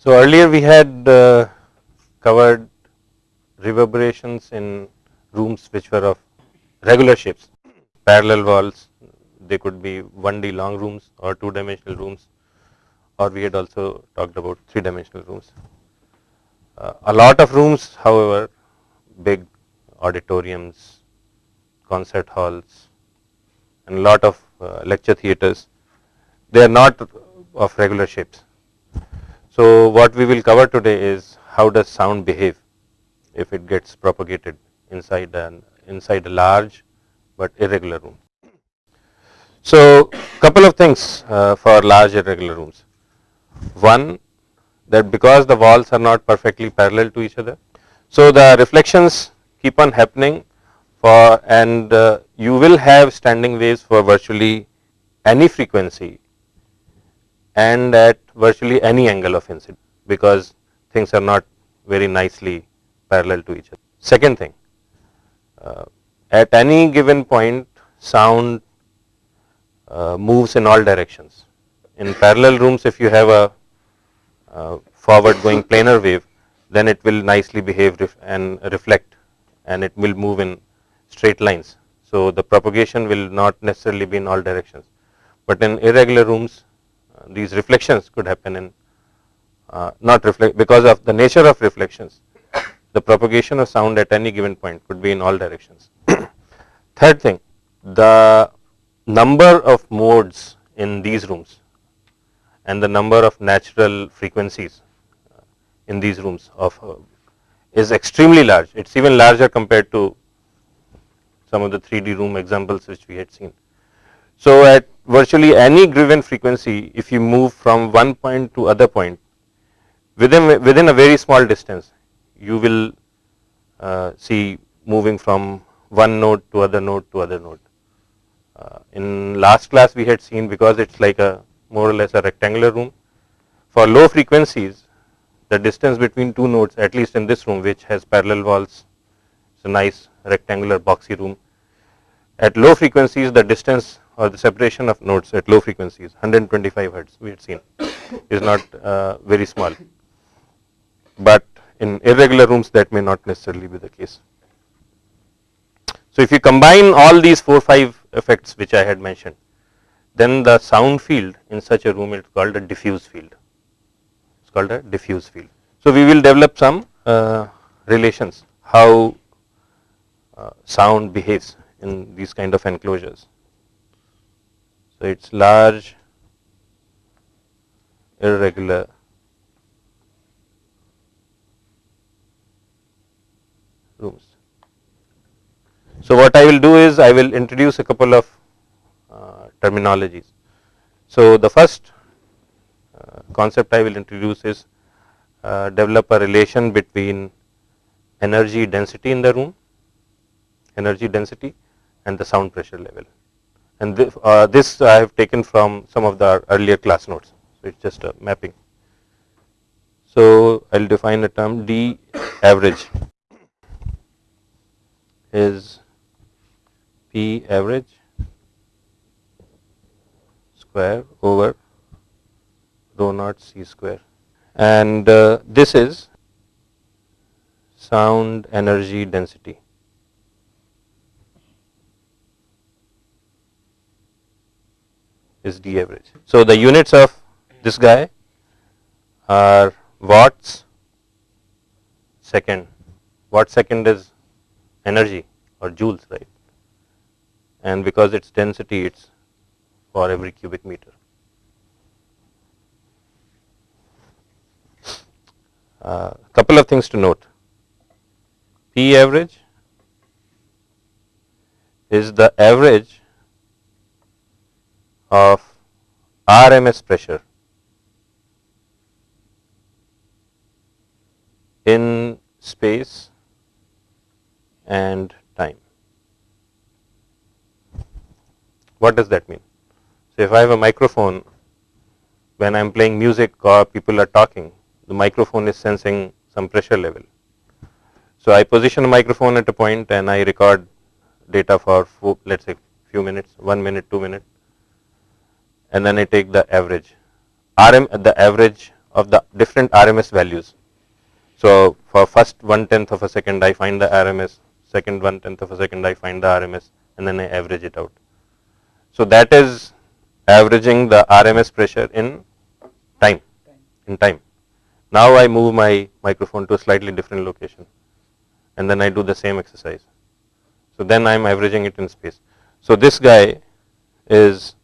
So, earlier we had uh, covered reverberations in rooms which were of regular shapes, parallel walls, they could be 1D long rooms or 2 dimensional rooms or we had also talked about 3 dimensional rooms. Uh, a lot of rooms however, big auditoriums, concert halls and lot of uh, lecture theatres, they are not of regular shapes. So, what we will cover today is how does sound behave if it gets propagated inside an inside a large but irregular room. So, couple of things uh, for large irregular rooms. One that because the walls are not perfectly parallel to each other. So, the reflections keep on happening for and uh, you will have standing waves for virtually any frequency and at virtually any angle of incidence because things are not very nicely parallel to each other. Second thing, uh, at any given point sound uh, moves in all directions. In parallel rooms if you have a uh, forward going planar wave then it will nicely behave ref and reflect and it will move in straight lines. So, the propagation will not necessarily be in all directions, but in irregular rooms these reflections could happen in uh, not reflect because of the nature of reflections the propagation of sound at any given point could be in all directions. Third thing the number of modes in these rooms and the number of natural frequencies uh, in these rooms of uh, is extremely large. It is even larger compared to some of the 3D room examples which we had seen. So, at virtually any given frequency if you move from one point to other point within within a very small distance you will uh, see moving from one node to other node to other node. Uh, in last class we had seen because it is like a more or less a rectangular room. For low frequencies the distance between two nodes at least in this room which has parallel walls it is a nice rectangular boxy room. At low frequencies the distance or the separation of nodes at low frequencies 125 hertz we had seen is not uh, very small, but in irregular rooms that may not necessarily be the case. So, if you combine all these 4 5 effects which I had mentioned then the sound field in such a room is called a diffuse field, it is called a diffuse field. So, we will develop some uh, relations how uh, sound behaves in these kind of enclosures. So, it is large irregular rooms. So, what I will do is I will introduce a couple of uh, terminologies. So, the first uh, concept I will introduce is uh, develop a relation between energy density in the room, energy density and the sound pressure level. And th uh, this I have taken from some of the earlier class notes. So, it is just a mapping. So, I will define a term D average is P average square over rho naught C square and uh, this is sound energy density. Is D average. So, the units of this guy are watts second, watt second is energy or joules right and because its density it's for every cubic meter. A uh, couple of things to note. P average is the average of RMS pressure in space and time. What does that mean? So, if I have a microphone when I am playing music or people are talking, the microphone is sensing some pressure level. So, I position a microphone at a point and I record data for let us say few minutes, 1 minute, 2 minutes and then I take the average. RM at the average of the different RMS values. So for first one tenth of a second, I find the RMS, second one tenth of a second, I find the RMS, and then I average it out. So that is averaging the RMS pressure in time, in time. Now I move my microphone to a slightly different location and then I do the same exercise. So then I am averaging it in space. So this guy is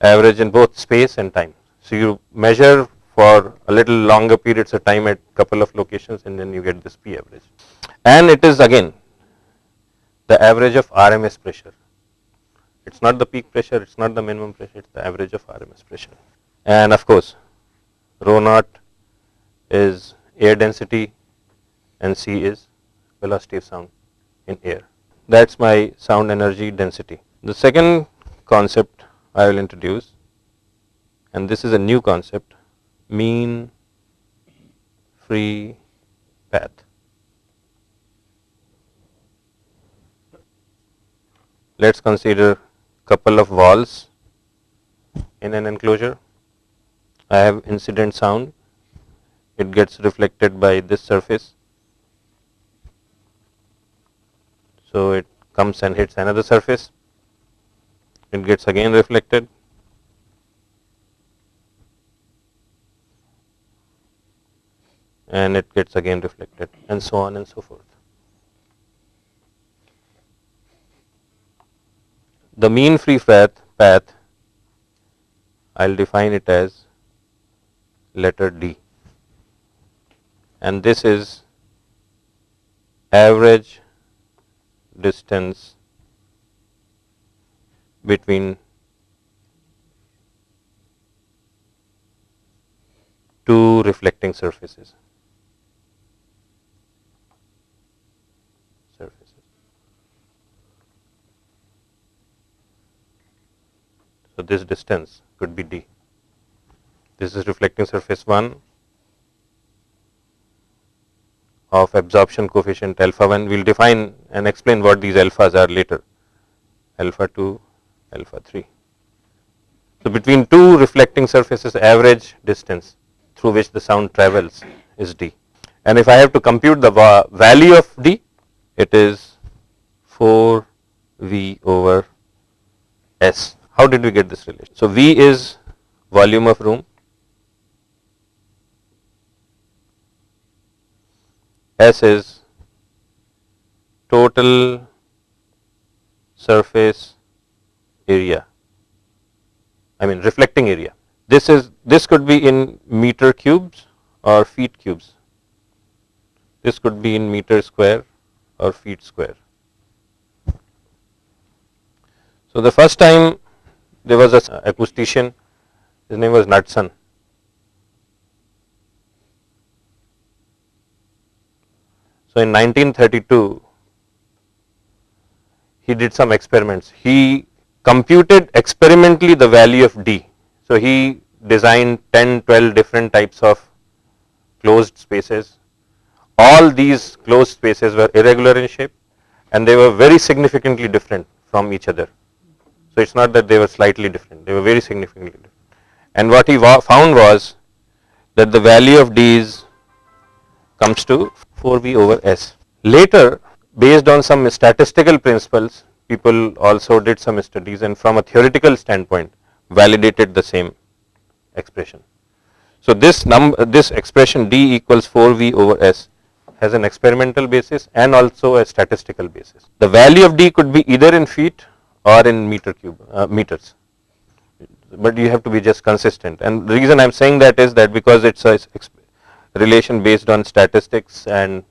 average in both space and time. So you measure for a little longer periods of time at couple of locations and then you get this P average. And it is again the average of RMS pressure. It's not the peak pressure, it's not the minimum pressure, it's the average of RMS pressure. And of course, rho naught is air density and C is velocity of sound in air. That's my sound energy density. The second concept I will introduce and this is a new concept mean free path. Let us consider couple of walls in an enclosure. I have incident sound, it gets reflected by this surface. So, it comes and hits another surface, it gets again reflected and it gets again reflected and so on and so forth. The mean free path, path I will define it as letter D and this is average distance between two reflecting surfaces. surfaces. So, this distance could be d. This is reflecting surface 1 of absorption coefficient alpha 1. We will define and explain what these alphas are later, alpha 2, alpha 3. So, between two reflecting surfaces average distance through which the sound travels is d. And if I have to compute the value of d, it is 4 v over s. How did we get this relation? So, V is volume of room, S is total surface area, I mean reflecting area. This is this could be in meter cubes or feet cubes. This could be in meter square or feet square. So, the first time there was a acoustician, his name was Knudsen. So, in 1932, he did some experiments. He computed experimentally the value of D. So, he designed 10, 12 different types of closed spaces. All these closed spaces were irregular in shape and they were very significantly different from each other. So, it is not that they were slightly different, they were very significantly different. And what he found was that the value of d is comes to 4v over s. Later, based on some statistical principles, people also did some studies and from a theoretical standpoint validated the same expression. So, this number this expression d equals 4v over s has an experimental basis and also a statistical basis. The value of d could be either in feet or in meter cube uh, meters but you have to be just consistent and the reason I am saying that is that because it is a relation based on statistics and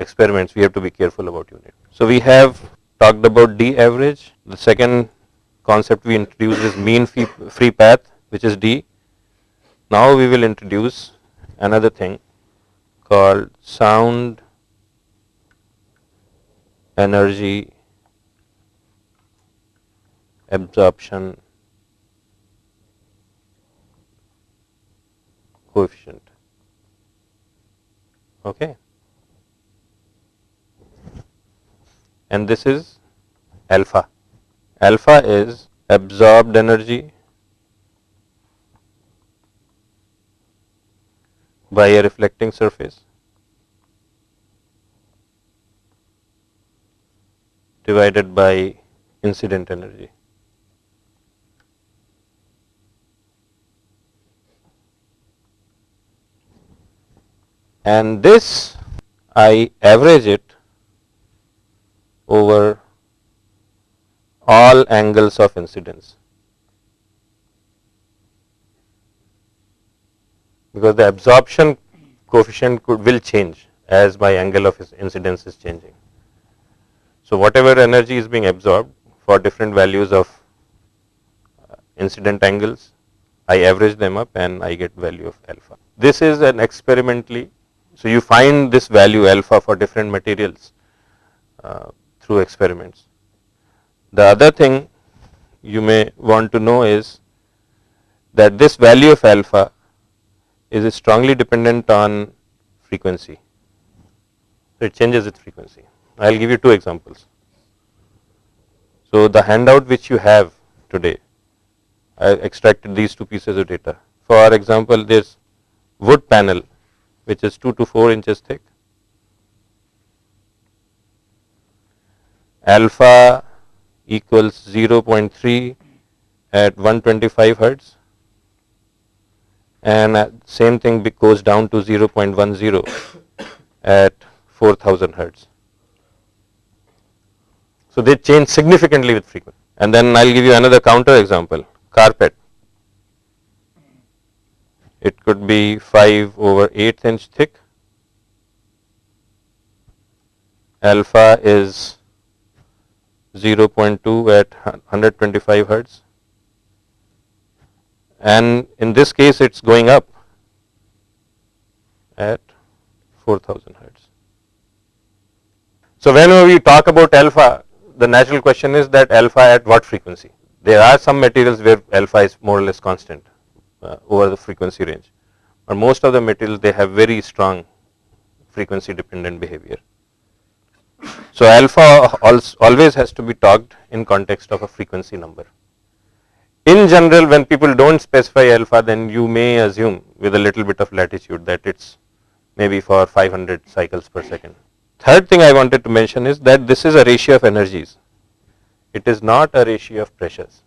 experiments we have to be careful about unit. So, we have talked about D average the second concept we introduced is mean free path which is D. Now, we will introduce another thing called sound energy absorption coefficient. Okay. And this is alpha. Alpha is absorbed energy by a reflecting surface divided by incident energy. And this I average it over all angles of incidence. because the absorption coefficient could will change as my angle of incidence is changing. So, whatever energy is being absorbed for different values of uh, incident angles, I average them up and I get value of alpha. This is an experimentally, so you find this value alpha for different materials uh, through experiments. The other thing you may want to know is that this value of alpha is strongly dependent on frequency. So, it changes with frequency. I will give you two examples. So, the handout which you have today, I extracted these two pieces of data. For example, this wood panel which is 2 to 4 inches thick, alpha equals 0.3 at 125 hertz and uh, same thing goes down to 0.10 at 4000 hertz. So, they change significantly with frequency and then I will give you another counter example carpet. It could be 5 over 8 inch thick, alpha is 0.2 at 125 hertz and in this case it is going up at 4000 hertz. So, whenever we talk about alpha the natural question is that alpha at what frequency. There are some materials where alpha is more or less constant uh, over the frequency range, but most of the materials they have very strong frequency dependent behavior. So, alpha always has to be talked in context of a frequency number in general when people do not specify alpha then you may assume with a little bit of latitude that it is maybe for 500 cycles per second. Third thing I wanted to mention is that this is a ratio of energies, it is not a ratio of pressures,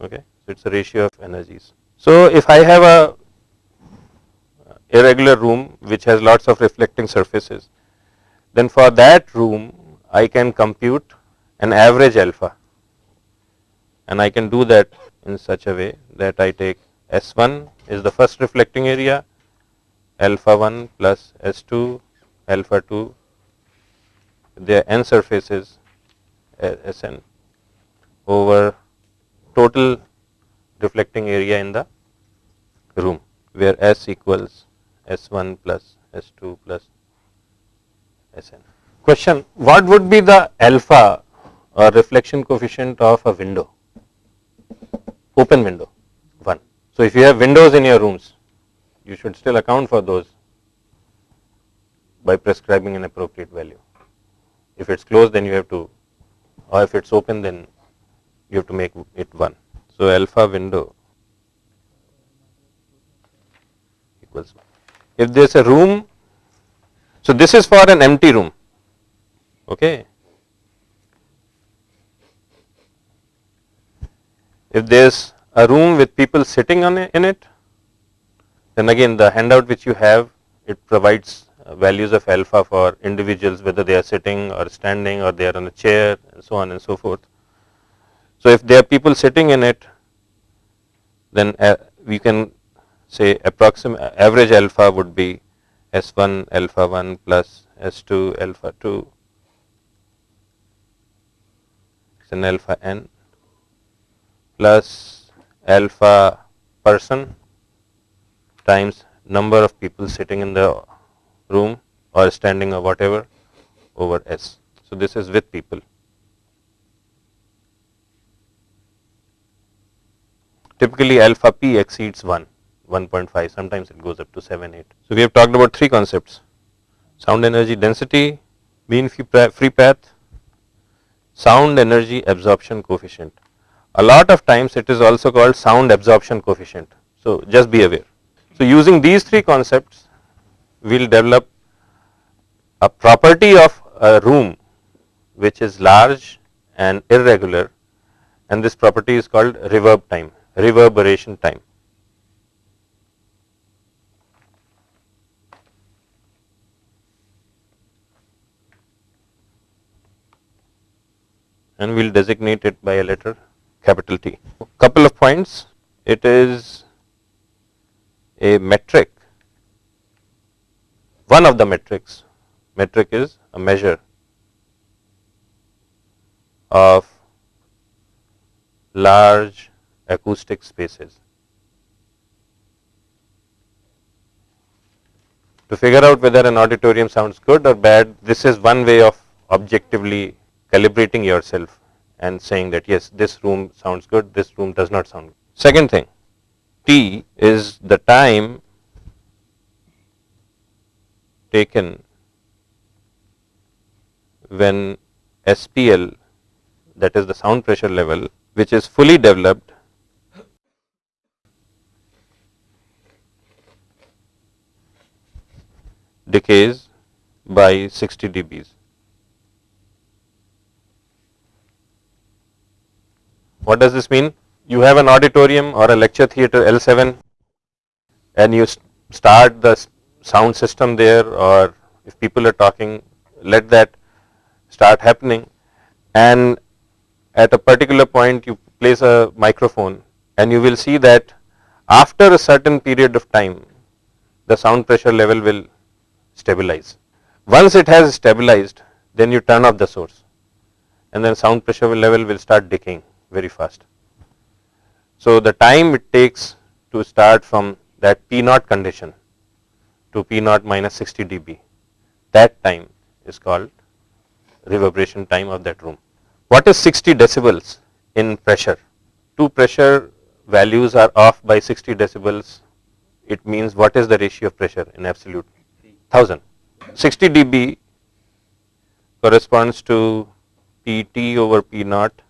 okay. So, it is a ratio of energies. So, if I have a irregular room which has lots of reflecting surfaces, then for that room I can compute an average alpha. And I can do that in such a way that I take S1 is the first reflecting area alpha 1 plus S2 alpha 2 their n surfaces uh, Sn over total reflecting area in the room where S equals S1 plus S2 plus Sn. Question what would be the alpha or reflection coefficient of a window? open window 1. So, if you have windows in your rooms, you should still account for those by prescribing an appropriate value. If it is closed then you have to or if it is open then you have to make it 1. So, alpha window equals 1. If there is a room, so this is for an empty room, okay. If there is a room with people sitting on it, in it, then again the handout which you have it provides uh, values of alpha for individuals whether they are sitting or standing or they are on a chair and so on and so forth. So, if there are people sitting in it then uh, we can say approximate average alpha would be S1 alpha 1 plus S2 alpha 2 is an alpha n plus alpha person times number of people sitting in the room or standing or whatever over S. So, this is with people. Typically alpha p exceeds 1, 1.5, sometimes it goes up to 7, 8. So, we have talked about three concepts sound energy density, mean free path, sound energy absorption coefficient. A lot of times it is also called sound absorption coefficient. So, just be aware. So, using these three concepts, we will develop a property of a room which is large and irregular and this property is called reverb time, reverberation time. And we will designate it by a letter capital T. Couple of points, it is a metric, one of the metrics, metric is a measure of large acoustic spaces. To figure out whether an auditorium sounds good or bad, this is one way of objectively calibrating yourself and saying that yes, this room sounds good, this room does not sound good. Second thing, T is the time taken when SPL that is the sound pressure level which is fully developed decays by 60 dBs. What does this mean? You have an auditorium or a lecture theatre L7 and you start the sound system there or if people are talking let that start happening and at a particular point you place a microphone and you will see that after a certain period of time the sound pressure level will stabilize. Once it has stabilized then you turn off the source and then sound pressure level will start decaying very fast. So, the time it takes to start from that P naught condition to P naught minus 60 dB that time is called reverberation time of that room. What is 60 decibels in pressure? Two pressure values are off by 60 decibels. It means what is the ratio of pressure in absolute? 1000. 60 dB corresponds to Pt over P naught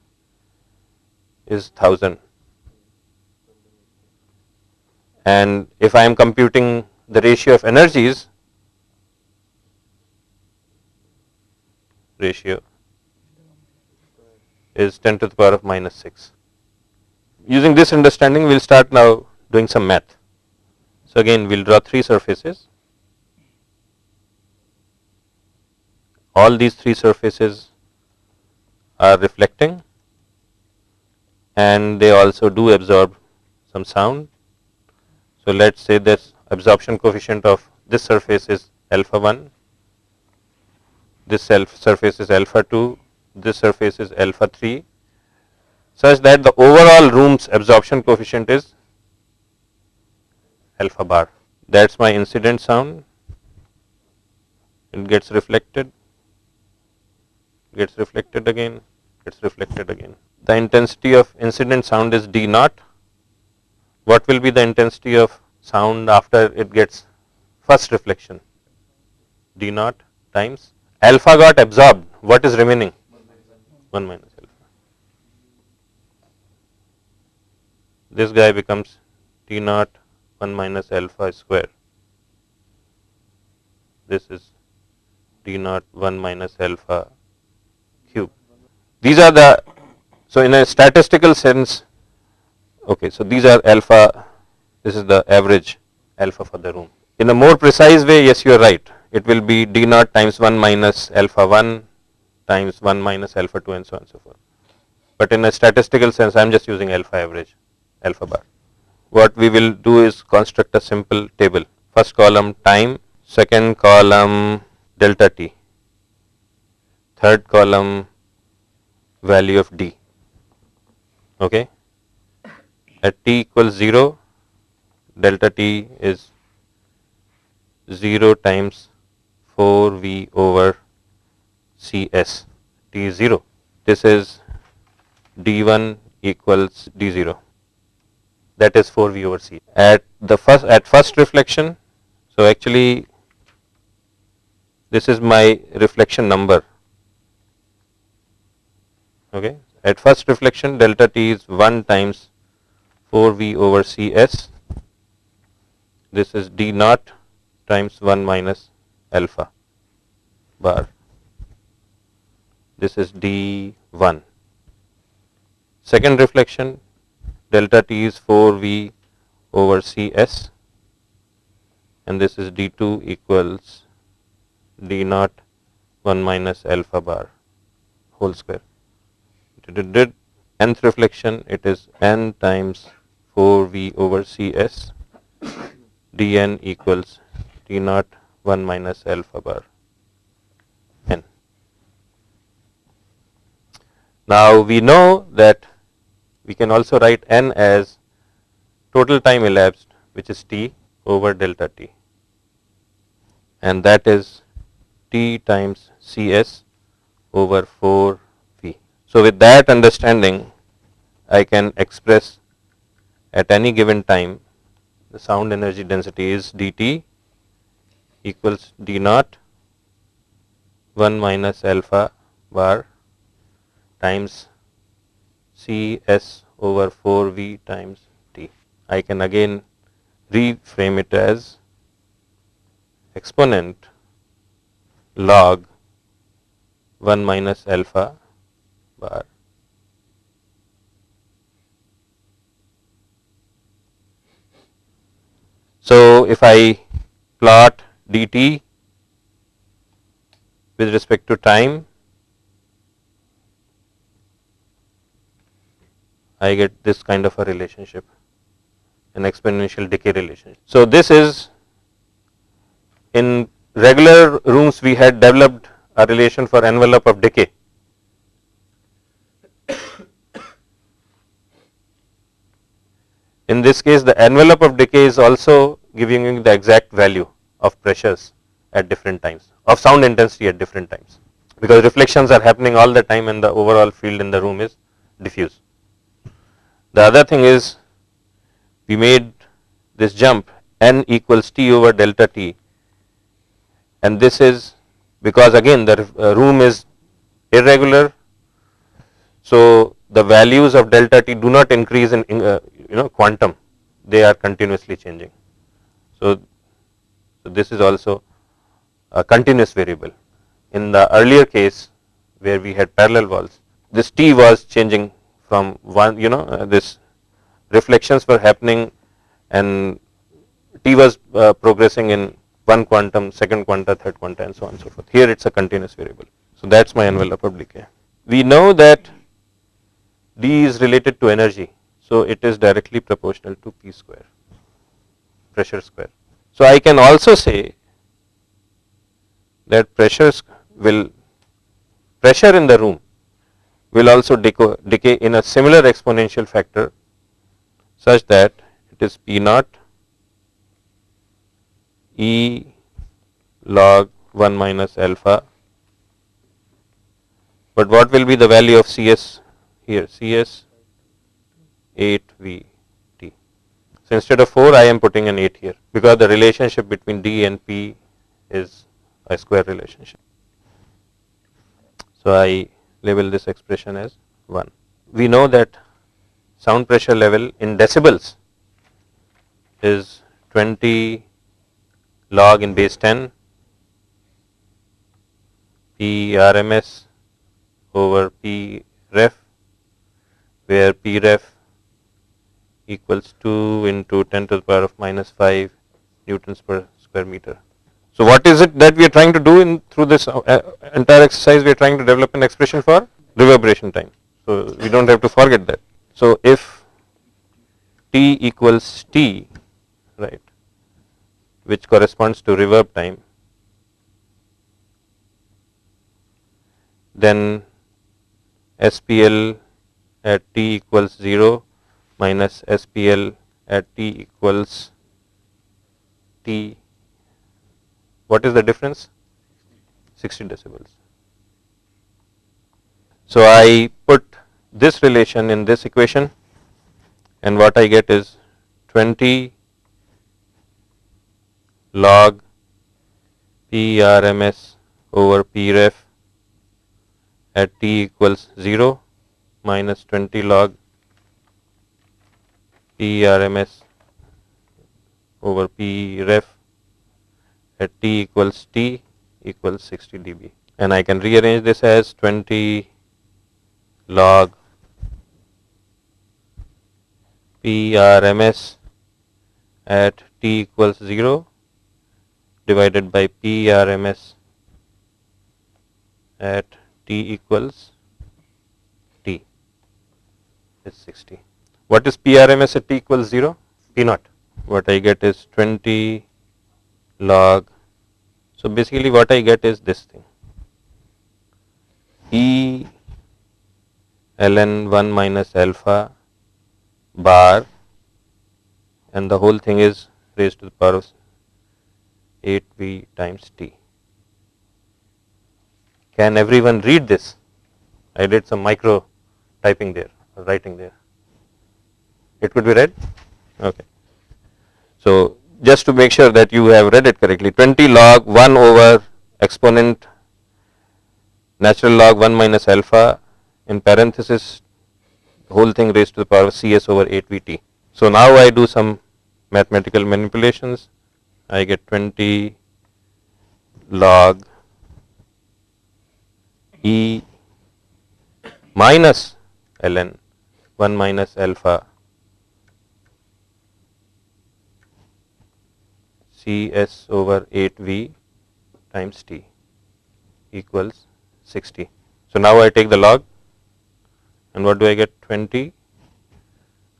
is 1000. And if I am computing the ratio of energies, ratio is 10 to the power of minus 6. Using this understanding, we will start now doing some math. So, again we will draw three surfaces. All these three surfaces are reflecting and they also do absorb some sound. So, let us say this absorption coefficient of this surface is alpha 1, this surface is alpha 2, this surface is alpha 3 such that the overall room's absorption coefficient is alpha bar. That is my incident sound, it gets reflected, gets reflected again, gets reflected again. The intensity of incident sound is D naught. What will be the intensity of sound after it gets first reflection? D naught times alpha got absorbed. What is remaining? 1 minus alpha. This guy becomes T naught 1 minus alpha square. This is D naught 1 minus alpha cube. These are the, so in a statistical sense, okay, so these are alpha, this is the average alpha for the room. In a more precise way, yes, you are right. It will be D naught times 1 minus alpha 1 times 1 minus alpha 2 and so on and so forth. But in a statistical sense, I am just using alpha average, alpha bar. What we will do is construct a simple table. First column time, second column delta t, third column value of d. Okay. At t equals 0, delta t is 0 times 4 v over C s t 0. This is D1 equals D0 that is 4V over C. At the first at first reflection, so actually this is my reflection number. Okay. At first reflection delta T is 1 times 4V over Cs this is d naught times 1 minus alpha bar. This is d1. Second reflection delta t is 4v over cs and this is d2 equals d naught 1 minus alpha bar whole square. Did nth reflection it is n times 4v over cs dn equals t naught 1 minus alpha bar n. Now we know that we can also write n as total time elapsed which is t over delta t and that is t times cs over 4 v. So, with that understanding I can express at any given time the sound energy density is dt equals d naught 1 minus alpha bar times cs over 4 v times t. I can again reframe it as exponent log 1 minus alpha bar So, if I plot dt with respect to time, I get this kind of a relationship an exponential decay relationship. So, this is in regular rooms we had developed a relation for envelope of decay. In this case the envelope of decay is also giving you the exact value of pressures at different times of sound intensity at different times because reflections are happening all the time and the overall field in the room is diffuse. The other thing is we made this jump n equals t over delta t and this is because again the uh, room is irregular. So, the values of delta t do not increase in uh, you know quantum they are continuously changing. So, so, this is also a continuous variable. In the earlier case where we had parallel walls this t was changing from one you know uh, this reflections were happening and T was uh, progressing in one quantum, second quanta, third quanta and so on and so forth. Here it is a continuous variable. So, that is my envelope decay. We know that D is related to energy. So, it is directly proportional to P square, pressure square. So, I can also say that pressures will pressure in the room will also decay in a similar exponential factor such that it is P naught E log 1 minus alpha. But what will be the value of Cs here? Cs 8 V T. So, instead of 4 I am putting an 8 here because the relationship between D and P is a square relationship. So, I label this expression as 1. We know that sound pressure level in decibels is 20 log in base 10 P RMS over P ref where P ref equals 2 into 10 to the power of minus 5 newtons per square meter. So, what is it that we are trying to do in through this uh, entire exercise we are trying to develop an expression for reverberation time. So, we do not have to forget that. So, if T equals T right which corresponds to reverb time, then SPL at t equals 0 minus SPL at t equals t. What is the difference? 60 decibels. So, I put this relation in this equation and what I get is 20 log P RMS over P ref at t equals 0 minus 20 log P RMS over P ref at t equals t equals 60 dB. And I can rearrange this as 20 log PRMS at t equals 0 divided by PRMS at t equals t is 60. What is PRMS at t equals 0? P naught. What I get is 20 log. So basically what I get is this thing. E ln 1 minus alpha bar and the whole thing is raised to the power of 8v times t. Can everyone read this? I did some micro typing there, writing there. It could be read? Okay. So, just to make sure that you have read it correctly, 20 log 1 over exponent natural log 1 minus alpha in parenthesis whole thing raised to the power Cs over 8 Vt. So now I do some mathematical manipulations. I get 20 log E minus ln 1 minus alpha Cs over 8V times T equals 60. So now I take the log and what do I get? 20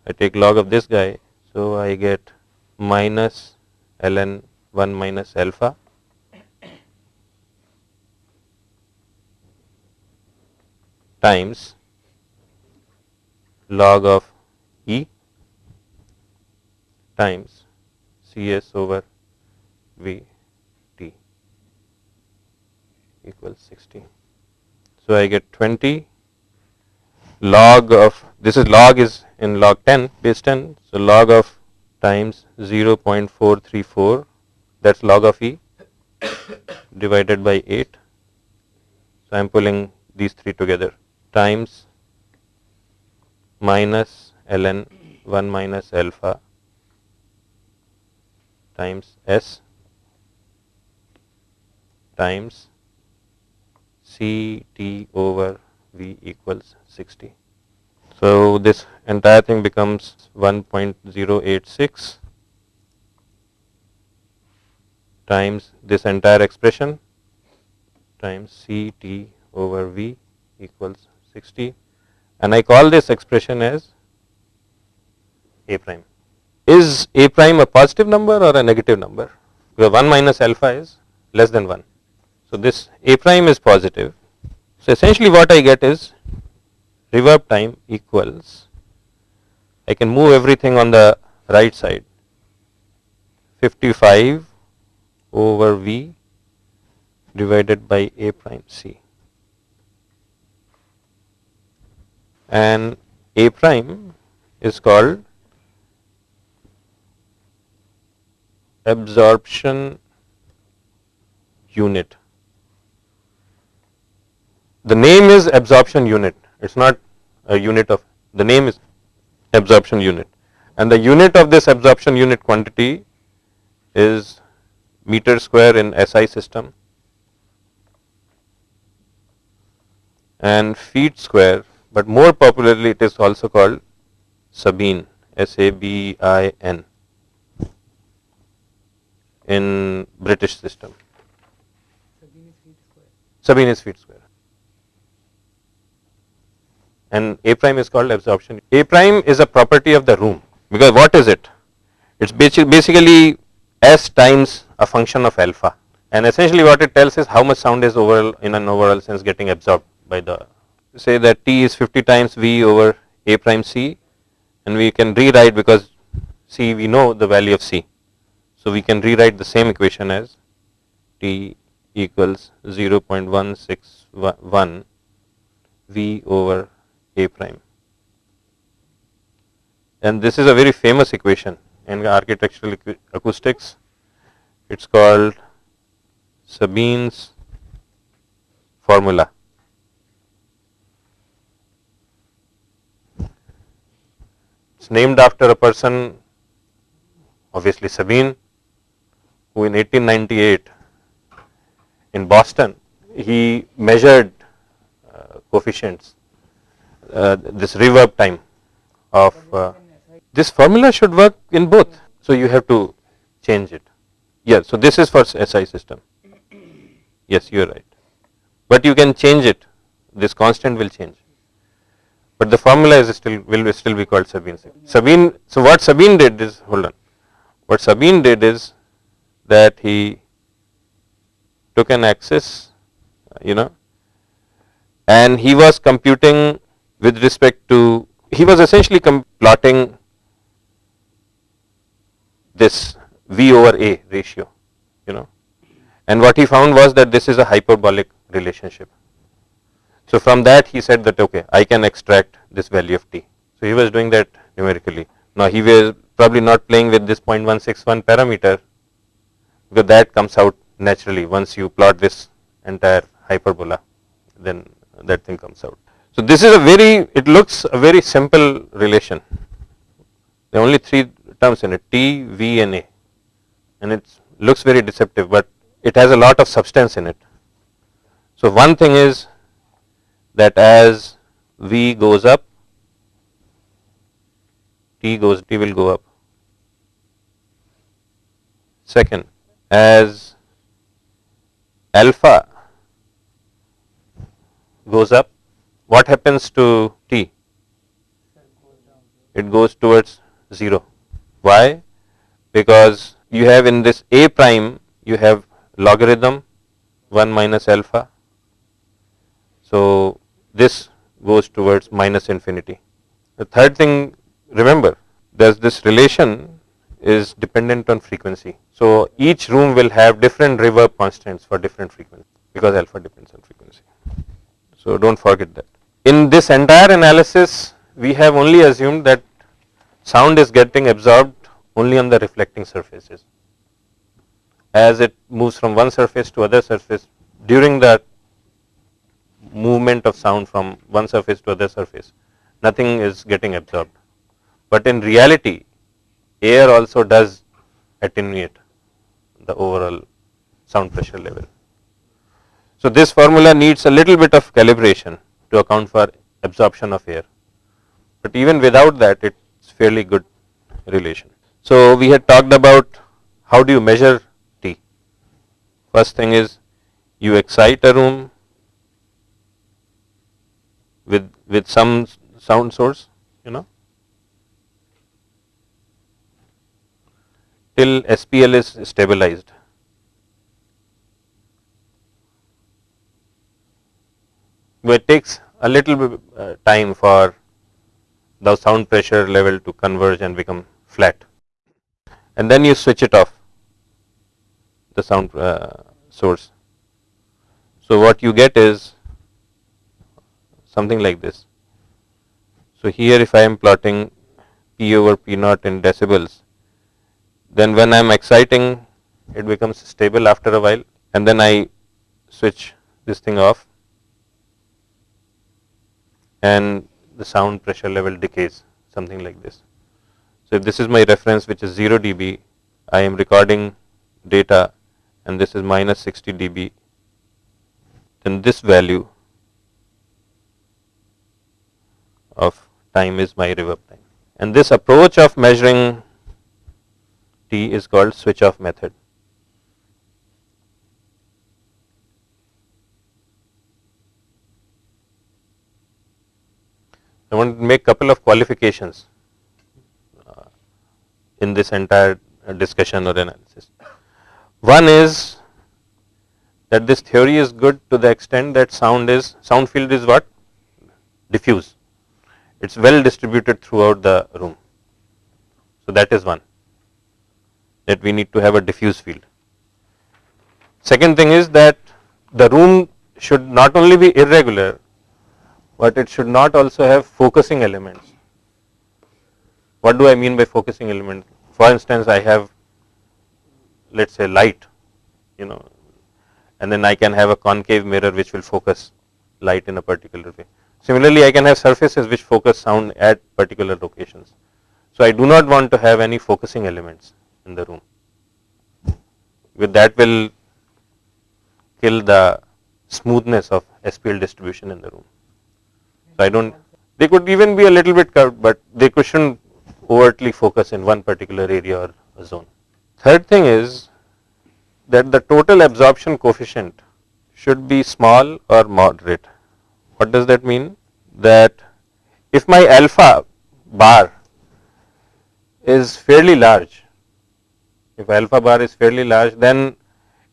I take log of this guy. So I get minus ln 1 minus alpha. times log of E times Cs over V t equals 60. So, I get 20 log of this is log is in log 10 base 10. So, log of times 0.434 that is log of E divided by 8. So, I am pulling these three together times minus ln 1 minus alpha times S times C t over V equals 60. So, this entire thing becomes 1.086 times this entire expression times C t over V equals 60 and I call this expression as A prime. Is A prime a positive number or a negative number? Because 1 minus alpha is less than 1. So, this A prime is positive. So, essentially what I get is reverb time equals I can move everything on the right side. 55 over V divided by A prime C. And A prime is called absorption unit the name is absorption unit it is not a unit of the name is absorption unit and the unit of this absorption unit quantity is meter square in SI system and feet square but more popularly it is also called Sabin S A B I N in British system. Sabin is feet square. Sabin is feet square and A prime is called absorption. A prime is a property of the room because what is it? It is basically S times a function of alpha and essentially what it tells is how much sound is overall in an overall sense getting absorbed by the say that T is 50 times V over A prime C and we can rewrite because C we know the value of C. So, we can rewrite the same equation as T equals 0.161 V over a prime. And this is a very famous equation in architectural acoustics. It is called Sabine's formula. It's named after a person obviously Sabine, who in 1898 in Boston, he measured uh, coefficients, this reverb time of uh, this formula should work in both. So, you have to change it. Yeah, so this is for SI system. Yes, you are right. But you can change it. This constant will change. But the formula is still will still be called Sabine. Sabine. So what Sabine did is hold on. What Sabine did is that he took an axis, you know, and he was computing with respect to he was essentially plotting this V over A ratio, you know, and what he found was that this is a hyperbolic relationship. So from that he said that okay, I can extract this value of t. So he was doing that numerically. Now he was probably not playing with this 0.161 parameter because that comes out naturally once you plot this entire hyperbola then that thing comes out. So this is a very it looks a very simple relation. There are only three terms in it T, V and A and it looks very deceptive but it has a lot of substance in it. So one thing is that as V goes up, T goes T will go up. Second, as alpha goes up, what happens to T? It goes towards 0. Why? Because you have in this A prime, you have logarithm 1 minus alpha. So, this goes towards minus infinity. The third thing remember there is this relation is dependent on frequency. So, each room will have different reverb constants for different frequency because alpha depends on frequency. So, do not forget that. In this entire analysis we have only assumed that sound is getting absorbed only on the reflecting surfaces. As it moves from one surface to other surface during the movement of sound from one surface to other surface, nothing is getting absorbed. But in reality, air also does attenuate the overall sound pressure level. So this formula needs a little bit of calibration to account for absorption of air, but even without that it is fairly good relation. So we had talked about how do you measure T. First thing is you excite a room with with some sound source you know till SPL is stabilized. But it takes a little bit uh, time for the sound pressure level to converge and become flat and then you switch it off the sound uh, source. So, what you get is something like this. So, here if I am plotting P over P naught in decibels, then when I am exciting it becomes stable after a while and then I switch this thing off and the sound pressure level decays something like this. So, if this is my reference which is 0 dB, I am recording data and this is minus 60 dB, then this value of time is my reverb time. And this approach of measuring T is called switch off method. I want to make couple of qualifications uh, in this entire discussion or analysis. One is that this theory is good to the extent that sound is sound field is what diffuse it is well distributed throughout the room. So, that is one that we need to have a diffuse field. Second thing is that the room should not only be irregular, but it should not also have focusing elements. What do I mean by focusing element? For instance, I have let us say light, you know, and then I can have a concave mirror which will focus light in a particular way. Similarly, I can have surfaces which focus sound at particular locations. So, I do not want to have any focusing elements in the room. With that will kill the smoothness of SPL distribution in the room. So I don't, they could even be a little bit curved, but they shouldn't overtly focus in one particular area or zone. Third thing is that the total absorption coefficient should be small or moderate. What does that mean? That if my alpha bar is fairly large, if alpha bar is fairly large, then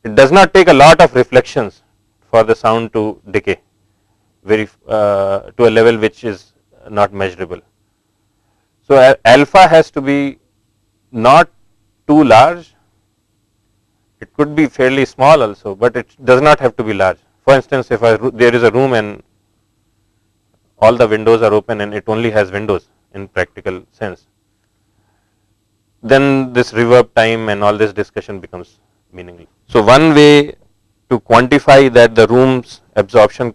it does not take a lot of reflections for the sound to decay very uh, to a level which is not measurable. So, alpha has to be not too large, it could be fairly small also, but it does not have to be large. For instance, if I, there is a room and all the windows are open and it only has windows in practical sense, then this reverb time and all this discussion becomes meaningless. So, one way to quantify that the room's absorption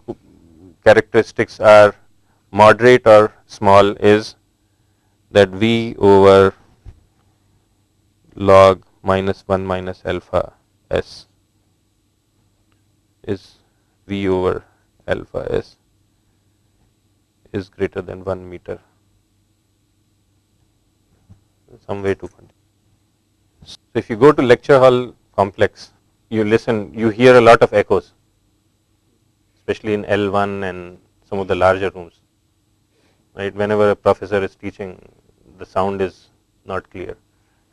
characteristics are moderate or small is that V over log minus 1 minus alpha s is V over alpha s is greater than 1 meter some way to continue. So, if you go to lecture hall complex, you listen, you hear a lot of echoes, especially in L1 and some of the larger rooms. Right, whenever a professor is teaching, the sound is not clear.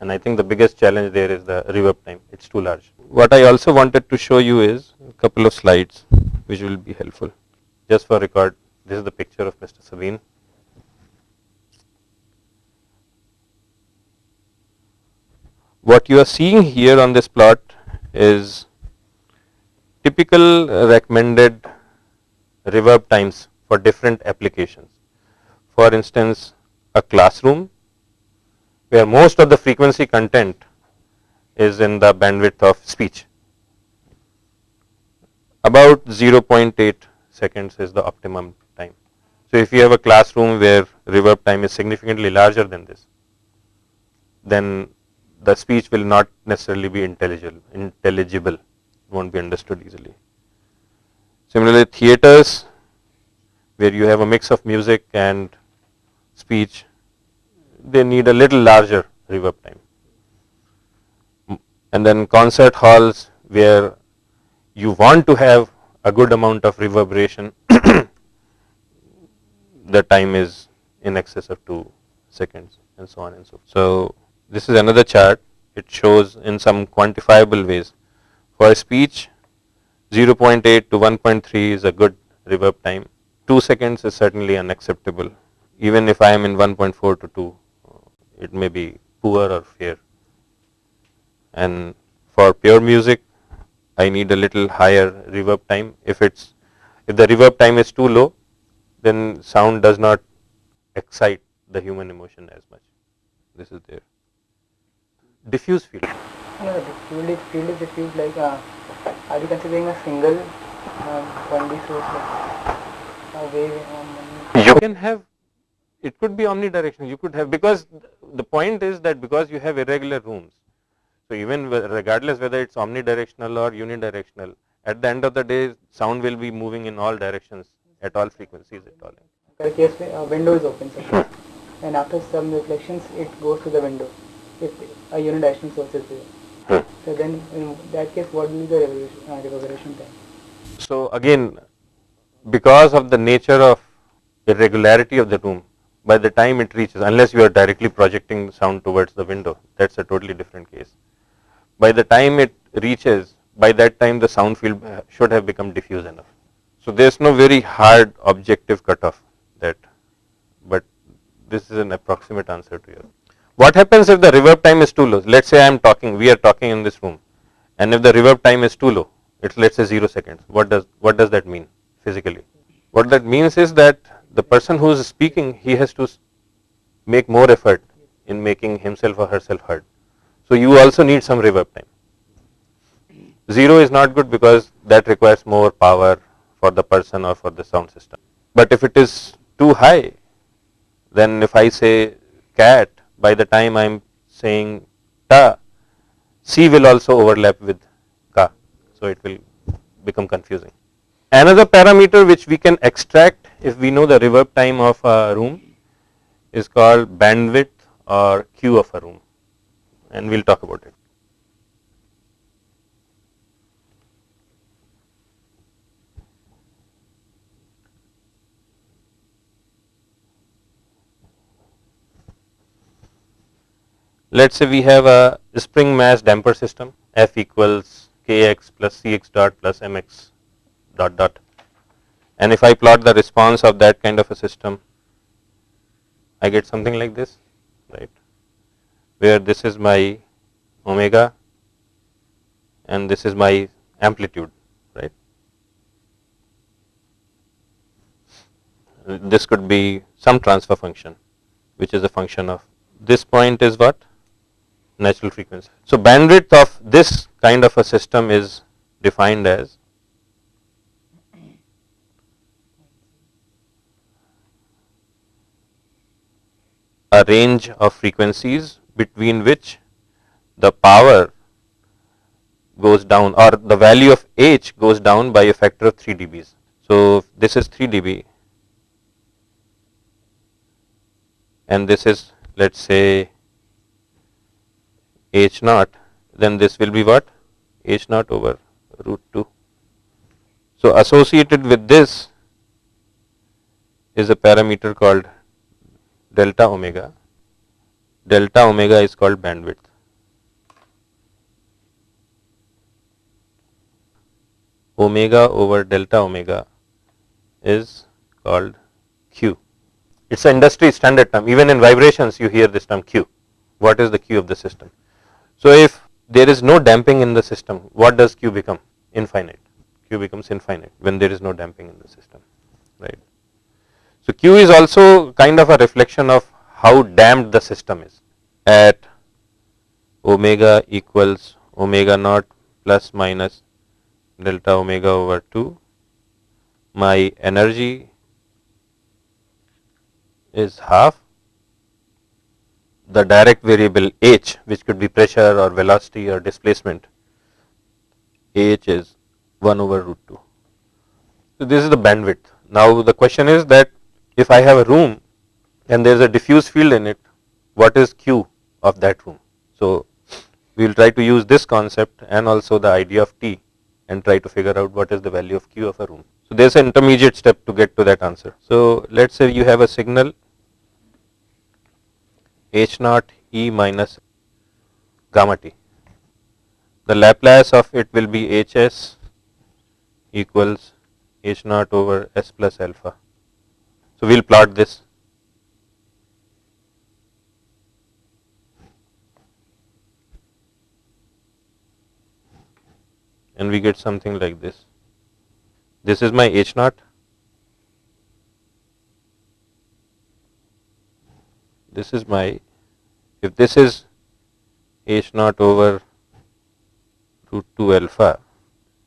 And I think the biggest challenge there is the reverb time, it's too large. What I also wanted to show you is a couple of slides which will be helpful. Just for record, this is the picture of Mr. Sabine. What you are seeing here on this plot is typical recommended reverb times for different applications. For instance, a classroom where most of the frequency content is in the bandwidth of speech. About 0.8 seconds is the optimum time. So, if you have a classroom where reverb time is significantly larger than this, then the speech will not necessarily be intelligible, intelligible, won't be understood easily. Similarly, theaters where you have a mix of music and speech, they need a little larger reverb time. And then concert halls where you want to have a good amount of reverberation, the time is in excess of 2 seconds and so on and so. forth. So, this is another chart, it shows in some quantifiable ways. For speech, 0.8 to 1.3 is a good reverb time. 2 seconds is certainly unacceptable. Even if I am in 1.4 to 2, it may be poor or fair. And for pure music, I need a little higher reverb time. If it's if the reverb time is too low, then sound does not excite the human emotion as much. This is there diffuse field? Yeah, the field is, diffuse like uh, are you considering a single 1D source a wave? You can have it could be omnidirectional you could have because the point is that because you have irregular rooms so even regardless whether it's omnidirectional or unidirectional at the end of the day sound will be moving in all directions at all frequencies at all. In case uh, window is open so hmm. and after some reflections it goes to the window if a unidirectional source is there. Hmm. So then in that case what will be the reverberation, uh, time? So again because of the nature of irregularity of the room by the time it reaches unless you are directly projecting sound towards the window that is a totally different case. By the time it reaches by that time the sound field should have become diffuse enough. So there is no very hard objective cutoff that but this is an approximate answer to your what happens if the reverb time is too low? Let us say I am talking, we are talking in this room and if the reverb time is too low, it is let us say 0 seconds. What does, what does that mean physically? What that means is that the person who is speaking, he has to make more effort in making himself or herself heard. So you also need some reverb time. 0 is not good because that requires more power for the person or for the sound system. But if it is too high, then if I say cat by the time I am saying ta, C will also overlap with Ka. So, it will become confusing. Another parameter which we can extract if we know the reverb time of a room is called bandwidth or Q of a room and we will talk about it. Let us say we have a spring mass damper system F equals kx plus cx dot plus mx dot dot and if I plot the response of that kind of a system I get something like this right where this is my omega and this is my amplitude right. This could be some transfer function which is a function of this point is what natural frequency. So, bandwidth of this kind of a system is defined as a range of frequencies between which the power goes down or the value of h goes down by a factor of 3 dBs. So, this is 3 dB and this is let us say h naught then this will be what h naught over root 2. So, associated with this is a parameter called delta omega, delta omega is called bandwidth. Omega over delta omega is called Q. It is an industry standard term even in vibrations you hear this term Q. What is the Q of the system? So, if there is no damping in the system, what does Q become? Infinite. Q becomes infinite when there is no damping in the system, right. So, Q is also kind of a reflection of how damped the system is at omega equals omega naught plus minus delta omega over 2. My energy is half the direct variable h which could be pressure or velocity or displacement h is 1 over root 2. So, this is the bandwidth. Now, the question is that if I have a room and there is a diffuse field in it, what is Q of that room? So, we will try to use this concept and also the idea of T and try to figure out what is the value of Q of a room. So, there is an intermediate step to get to that answer. So, let us say you have a signal h naught e minus gamma t. The Laplace of it will be h s equals h naught over s plus alpha. So, we will plot this. and we get something like this. This is my h naught this is my if this is h naught over root 2 alpha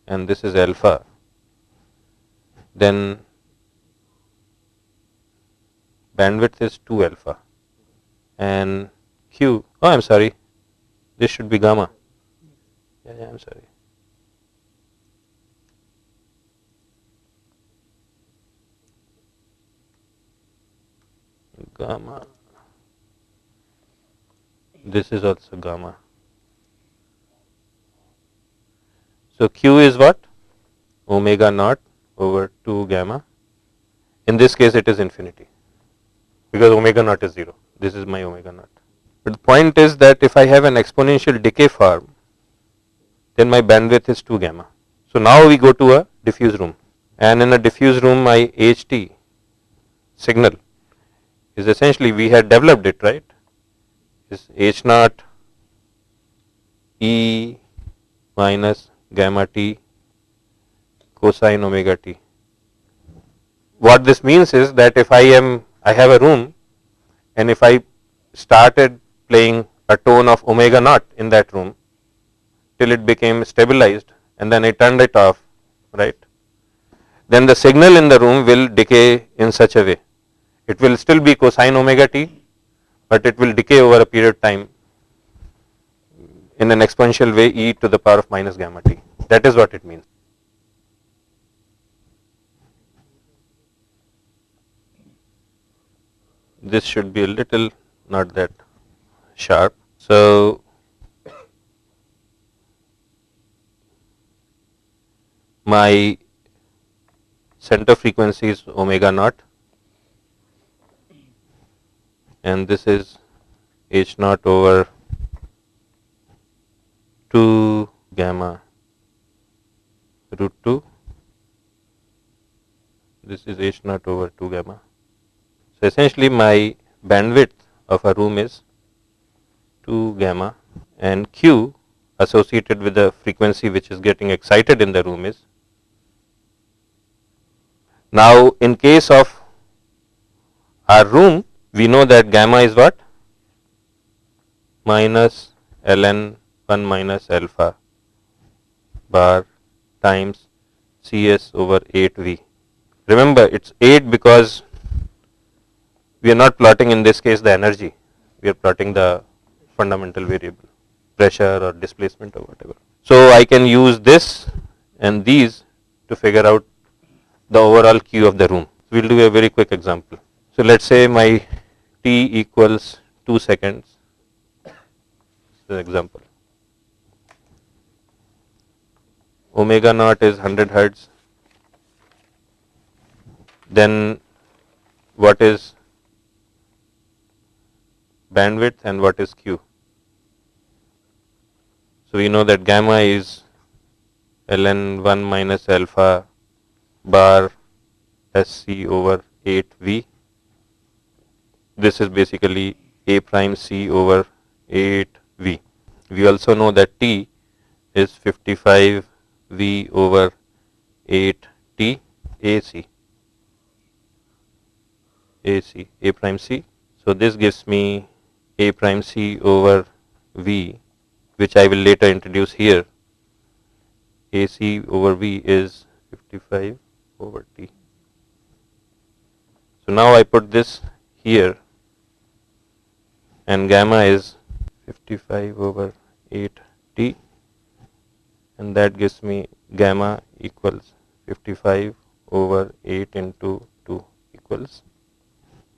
and this is alpha then bandwidth is 2 alpha and q oh I am sorry this should be gamma. Yeah, yeah I am sorry. Gamma this is also gamma. So, q is what? Omega naught over 2 gamma. In this case, it is infinity because omega naught is 0. This is my omega naught. But the point is that if I have an exponential decay form, then my bandwidth is 2 gamma. So, now we go to a diffuse room and in a diffuse room my HT signal is essentially we had developed it right is h naught e minus gamma t cosine omega t. What this means is that if I am I have a room and if I started playing a tone of omega naught in that room till it became stabilized and then I turned it off right then the signal in the room will decay in such a way it will still be cosine omega t but it will decay over a period of time in an exponential way e to the power of minus gamma t. That is what it means. This should be a little not that sharp. So, my center frequency is omega naught and this is h naught over 2 gamma root 2 this is h naught over 2 gamma. So essentially my bandwidth of a room is 2 gamma and q associated with the frequency which is getting excited in the room is now in case of our room we know that gamma is what minus ln 1 minus alpha bar times cs over 8v remember it's 8 because we are not plotting in this case the energy, we are plotting the fundamental variable, pressure or displacement or whatever. So, I can use this and these to figure out the overall Q of the room. We will do a very quick example. So, let us say my T equals 2 seconds, the example. Omega naught is 100 hertz, then what is bandwidth and what is Q. So, we know that gamma is ln 1 minus alpha bar SC over 8 V. This is basically A prime C over 8 V. We also know that T is 55 V over 8 T AC. AC, A prime C. So, this gives me a prime c over v which I will later introduce here AC over V is 55 over T. So now I put this here and gamma is 55 over 8 T and that gives me gamma equals 55 over 8 into 2 equals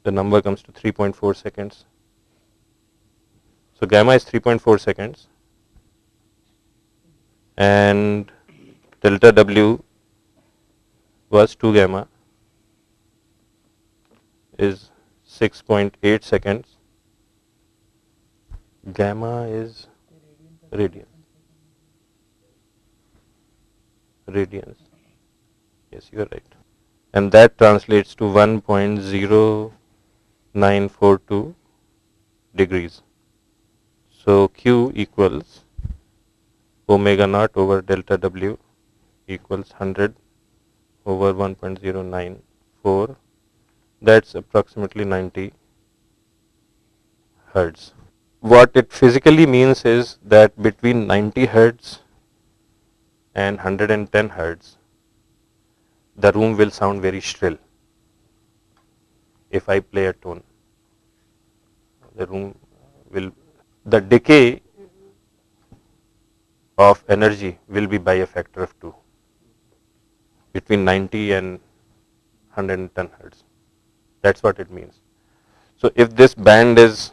the number comes to 3.4 seconds so, gamma is 3.4 seconds and delta W was 2 gamma is 6.8 seconds. Gamma is radian. Radians. Yes, you are right. And that translates to 1.0942 degrees. So, Q equals omega naught over delta W equals 100 over 1.094 that is approximately 90 hertz. What it physically means is that between 90 hertz and 110 hertz the room will sound very shrill if I play a tone the room will the decay of energy will be by a factor of 2 between 90 and 110 hertz. That is what it means. So, if this band is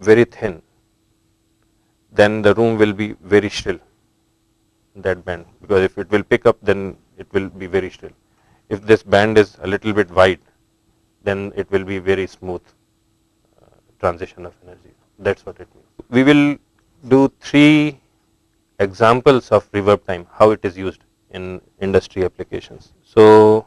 very thin, then the room will be very shrill that band because if it will pick up then it will be very shrill. If this band is a little bit wide, then it will be very smooth uh, transition of energy. That is what it means. We will do three examples of reverb time, how it is used in industry applications. So,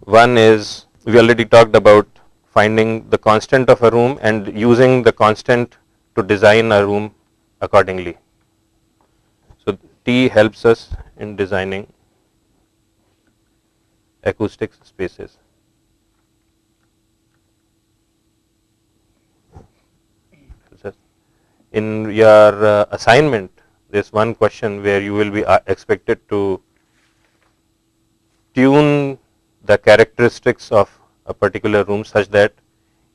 one is we already talked about finding the constant of a room and using the constant to design a room accordingly. So, T helps us in designing acoustic spaces. in your uh, assignment there is one question where you will be uh, expected to tune the characteristics of a particular room such that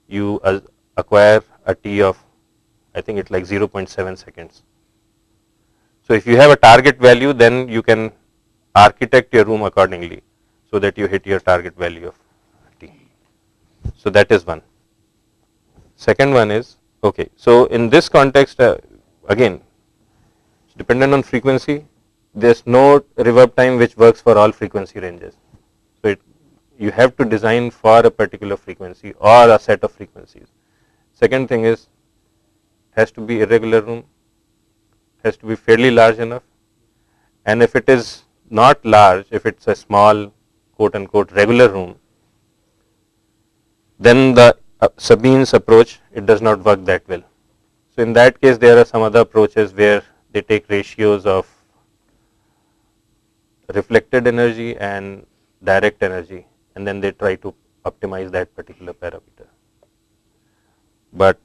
you acquire a T of I think it's like 0.7 seconds. So if you have a target value, then you can architect your room accordingly so that you hit your target value of t. So that is one. Second one is okay. So in this context, uh, again, it's dependent on frequency. There's no reverb time which works for all frequency ranges. So it, you have to design for a particular frequency or a set of frequencies. Second thing is has to be irregular room, has to be fairly large enough, and if it is not large, if it's a small quote unquote regular room, then the uh, Sabines approach it does not work that well. So in that case, there are some other approaches where they take ratios of reflected energy and direct energy and then they try to optimize that particular parameter. But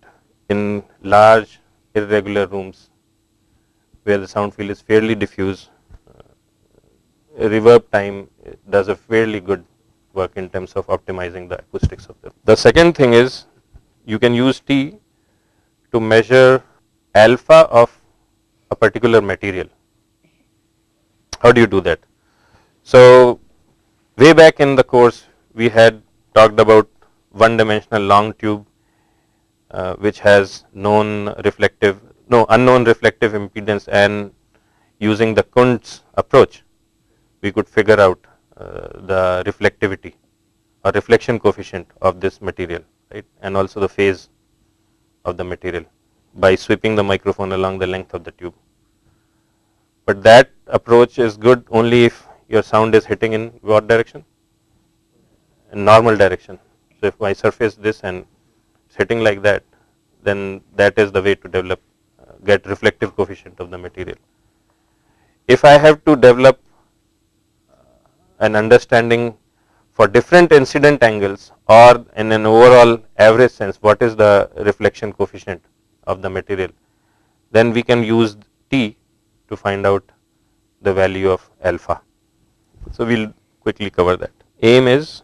in large irregular rooms where the sound field is fairly diffuse, uh, reverb time does a fairly good work in terms of optimizing the acoustics of them. The second thing is you can use T to measure alpha of a particular material. How do you do that? So, way back in the course we had talked about one dimensional long tube uh, which has known reflective no unknown reflective impedance and using the Kundt's approach we could figure out uh, the reflectivity or reflection coefficient of this material right and also the phase of the material by sweeping the microphone along the length of the tube. But that approach is good only if your sound is hitting in what direction? In normal direction. So if I surface this and it's hitting like that, then that is the way to develop, uh, get reflective coefficient of the material. If I have to develop an understanding for different incident angles or in an overall average sense what is the reflection coefficient of the material then we can use T to find out the value of alpha. So, we will quickly cover that. Aim is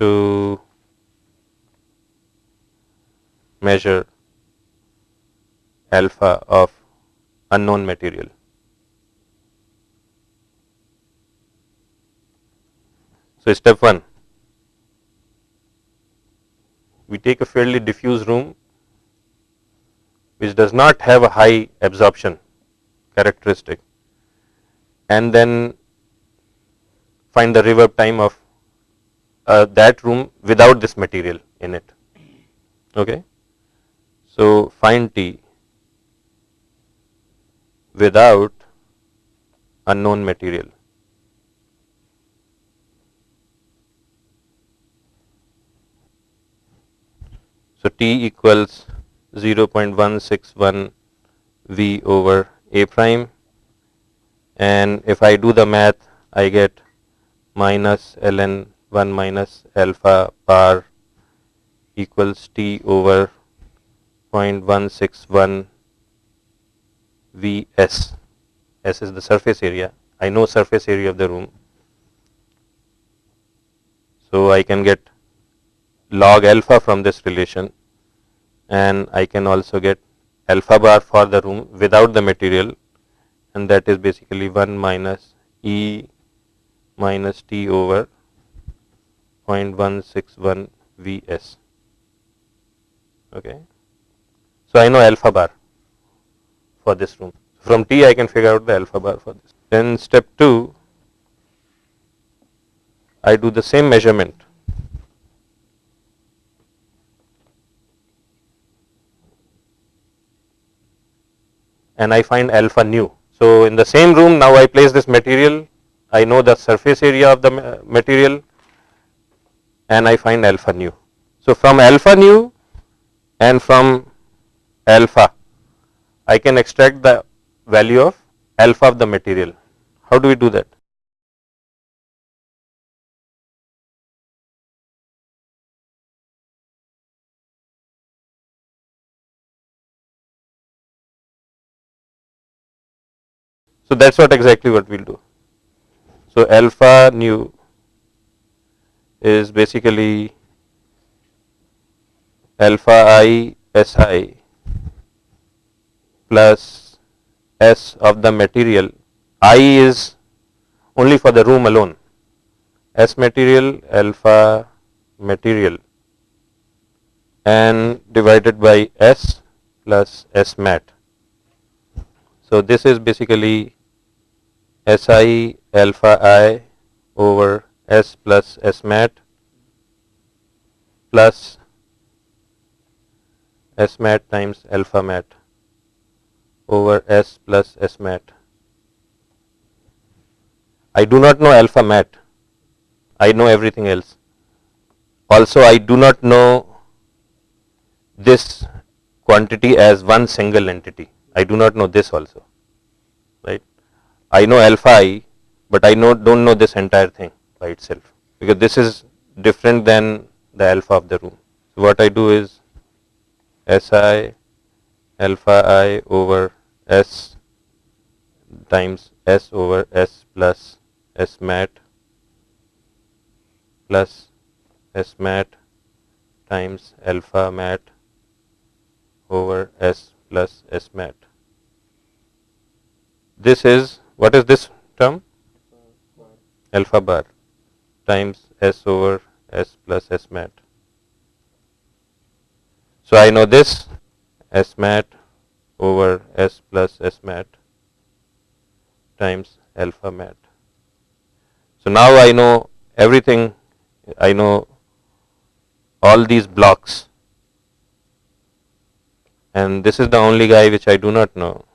to measure alpha of unknown material. So, step 1 we take a fairly diffuse room which does not have a high absorption characteristic and then find the reverb time of uh, that room without this material in it. Okay. So, find T without unknown material. So, T equals 0.161 V over A prime and if I do the math I get minus ln 1 minus alpha bar equals T over 0.161 Vs. S is the surface area. I know surface area of the room. So, I can get log alpha from this relation and I can also get alpha bar for the room without the material and that is basically 1 minus E minus T over 0.161 Vs. Okay. So, I know alpha bar for this room. From T I can figure out the alpha bar for this. Then step 2 I do the same measurement and I find alpha nu. So, in the same room now I place this material, I know the surface area of the material and I find alpha nu. So, from alpha nu and from alpha I can extract the value of alpha of the material. How do we do that? So, that is what exactly what we will do. So, alpha nu is basically alpha i s i plus S of the material. I is only for the room alone. S material alpha material and divided by S plus S mat. So this is basically Si alpha i over S plus S mat plus S mat times alpha mat over S plus S mat. I do not know alpha mat. I know everything else. Also, I do not know this quantity as one single entity. I do not know this also? I know alpha i, but I know, don't know this entire thing by itself because this is different than the alpha of the room. So what I do is Si alpha i over S times S over S plus S mat plus S mat times alpha mat over S plus S mat. This is, what is this term? Alpha bar times S over S plus S mat. So I know this S mat over S plus S mat times alpha mat. So now I know everything, I know all these blocks and this is the only guy which I do not know.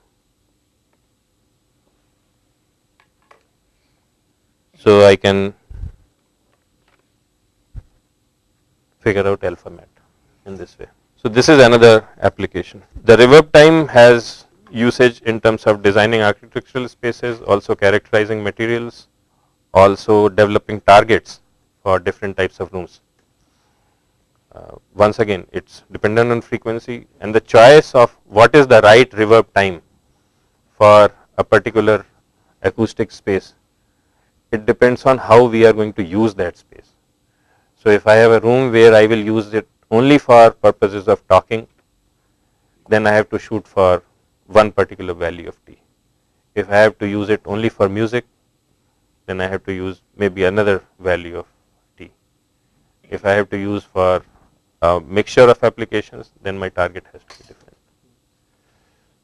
So I can figure out alpha mat in this way. So this is another application. The reverb time has usage in terms of designing architectural spaces, also characterizing materials, also developing targets for different types of rooms. Uh, once again, it's dependent on frequency and the choice of what is the right reverb time for a particular acoustic space. It depends on how we are going to use that space. So if I have a room where I will use it only for purposes of talking, then I have to shoot for one particular value of t. If I have to use it only for music, then I have to use maybe another value of t. If I have to use for a mixture of applications, then my target has to be different.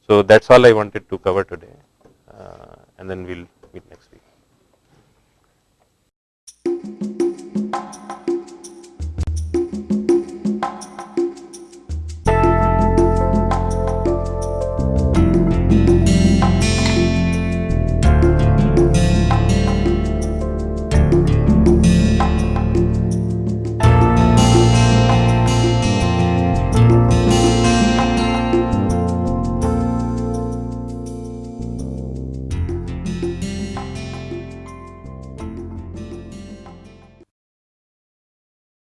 So that's all I wanted to cover today, uh, and then we'll